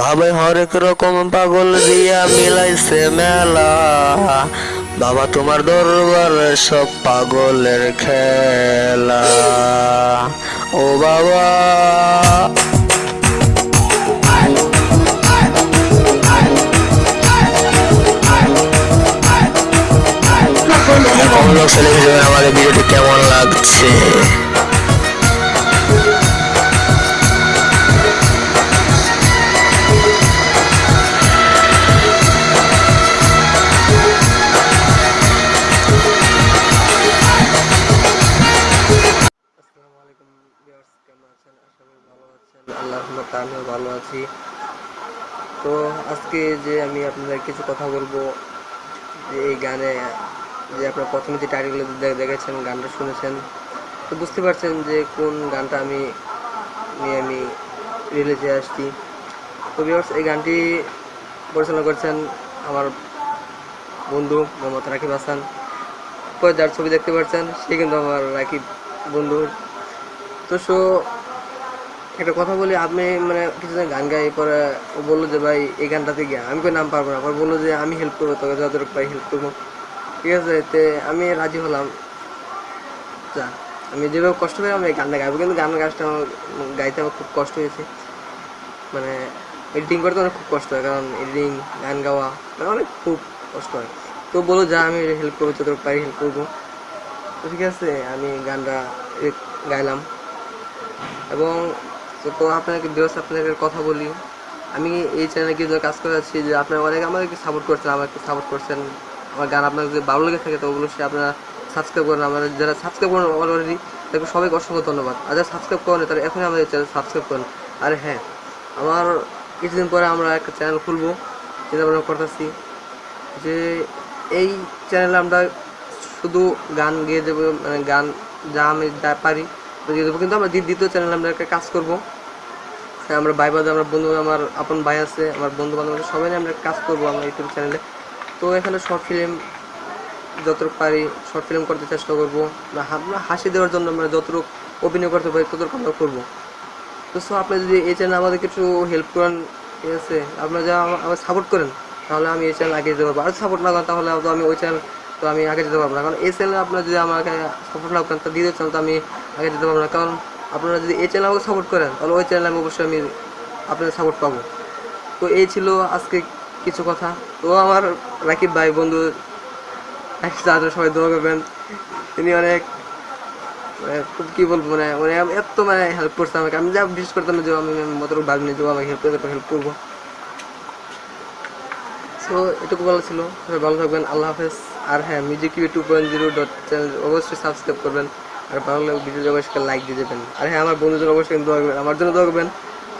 ভাবে হরেক রকম পাগল দিয়া মিলাইছে মেলা। বাবা, তোমার দরবার সব পাগলের খেলা। ও বাবা। আমাদের ভিডিওটি কেমন লাগছে? আছেন আমিও ভালো আছি। তো আজকে যে আমি আপনাদের কিছু কথা বলব, যে এই গানে, যে আপনার প্রথমে যে টাইটেলগুলো দেখেছেন, গানটা শুনেছেন, তো বুঝতে পারছেন যে কোন গানটা আমি, নিয়ে আমি রিলিজে আসছি। তো ভিউয়ার্স এই গানটি পরিচালনা করছেন আমার বন্ধু মোহাম্মদ রাকিব হাসান। পরে যার ছবি দেখতে পাচ্ছেন সে কিন্তু আমার রাকিব বন্ধু। তো সো একটা কথা বলি, আপনি মানে কিছুদিন গান গাই পরে ও বলল যে, ভাই, এই গানটাতে গিয়া আমি কই নাম পারব না। পরে বলল যে, আমি হেল্প করব তোকে, যতটুকু পাই হেল্প করব। ঠিক আছে, তে আমি রাজি হলাম। যা, আমি যেভাবে কষ্ট পাই আমি গানটা গাইবো। কিন্তু গান গাছটা আমার গাইতে আমার খুব কষ্ট হয়েছে। মানে এডিটিং করতে অনেক খুব কষ্ট হয়, কারণ এডিটিং গান গাওয়া মানে অনেক খুব কষ্ট হয়। তো বলো যা, আমি হেল্প করব, যতটুকু পারি হেল্প করব। ঠিক আছে, আমি গানটা গাইলাম। এবং তো আপনাকে বিরস আপনাকে কথা বলি। আমি এই চ্যানেলে কিছু কাজ করে যাচ্ছি যে আপনারা অনেক আমাদেরকে সাপোর্ট করছেন আমাকে সাপোর্ট করছেন, আমার গান আপনার যদি ভালো লেগে থাকে, তো ওগুলো সে আপনারা সাবস্ক্রাইব করেন। আমাদের যারা সাবস্ক্রাইব করেন অলরেডি তাদেরকে সবাইকে অসংখ্য ধন্যবাদ। আর যারা সাবস্ক্রাইব করেন তারা এখনই আমাদের চ্যানেল সাবস্ক্রাইব করেন। আর হ্যাঁ আমার কিছুদিন পরে আমরা একটা চ্যানেল খুলবো, যেটা আমরা করতেছি যে এই চ্যানেলে আমরা শুধু গান গেয়ে দেবো মানে গান যা আমি যা পারি দেবো। কিন্তু আমরা দ্বি- দ্বিতীয় চ্যানেলে আমরা একটা কাজ করব। আমরা ভাই বাদে আমার বন্ধু আমার আপন ভাই আছে আমার বন্ধু বান্ধব আছে, সবাই আমরা কাজ করব আমার ইউটিউব চ্যানেলে তো এখানে শর্ট ফিল্ম যতটুকু পারি শর্ট ফিল্ম করতে চেষ্টা করব। আমরা হাসি দেওয়ার জন্য আমরা যতটুকু অভিনয় করতে পারি ততটুকু আমরা করব। তো সো আপনি যদি এই চ্যানেলে আমাদের কিছু হেল্প করেন ঠিক আছে? আপনারা যা আমা- আমাকে সাপোর্ট করেন তাহলে আমি এই চ্যানেল আগে যেতে পারব। আর সাপোর্ট না করেন তাহলে তো আমি ওই চ্যানেল তো আমি আগে যেতে পারব না। কারণ এই চ্যানেলে আপনারা যদি আমাকে সাপোর্ট না করেন তো দ্বিতীয় চ্যানেল তো আমি আগে যেতে পারব না। কারণ আপনারা যদি এই চ্যানেল আমাকে সাপোর্ট করেন, তাহলে ওই চ্যানেলে আমি অবশ্যই আমি আপনাদের সাপোর্ট পাবো। তো এই ছিল আজকে কিছু কথা। তো আমার রাকিব ভাই, বন্ধু তাদের সবাই দোয়া করবেন। তিনি অনেক মানে খুব কি বলব মানে মানে এত মানে হেল্প করছে আমাকে। আমি যা বিশ্বাস করতাম যে আমি মতটুকু ভাবিনি যে ও আমাকে হেল্প করতে হেল্প করব। সো এটুকু ভালো ছিল। সবাই ভালো থাকবেন, আল্লাহ হাফেজ। আর হ্যাঁ music you two point zero dot channel অবশ্যই সাবস্ক্রাইব করবেন। আর ভালো লাগলে ভিডিও অবশ্যই লাইক দিয়ে দেবেন। আর হ্যাঁ আমার জন্য অবশ্যই দোয়া করবেন আমার জন্য দোয়া করবেন।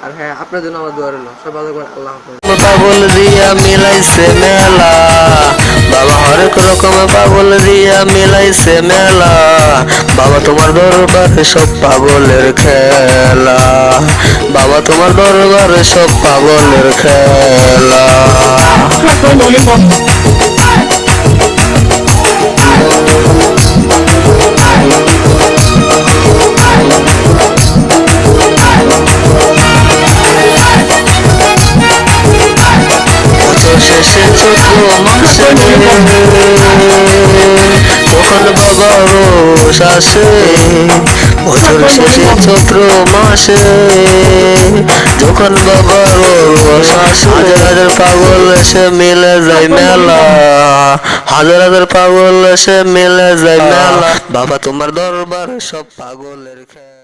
আর হ্যাঁ আপনার জন্য আমার দোয়া রইল। সবাই ভালো থাকবেন আল্লাহ হাফেজ। পাগল দিয়া মিলাইছে মেলা। বাবা হরেক রকম পাগল দিয়া মিলাইছে মেলা। বাবা তোমার দরবারে সব পাগলের খেলা। বাবা তোমার দরবারে সব পাগলের খেলা। মাসে তখন বাবা রোষ আসে বছর শেষে চৈত্র মাসে যখন বাবা রোষ আসে হাজার হাজার পাগল এসে মিলে যায় মেলা হাজার হাজার পাগল এসে মিলে যায় মেলা বাবা তোমার দরবার সব পাগলের খেলা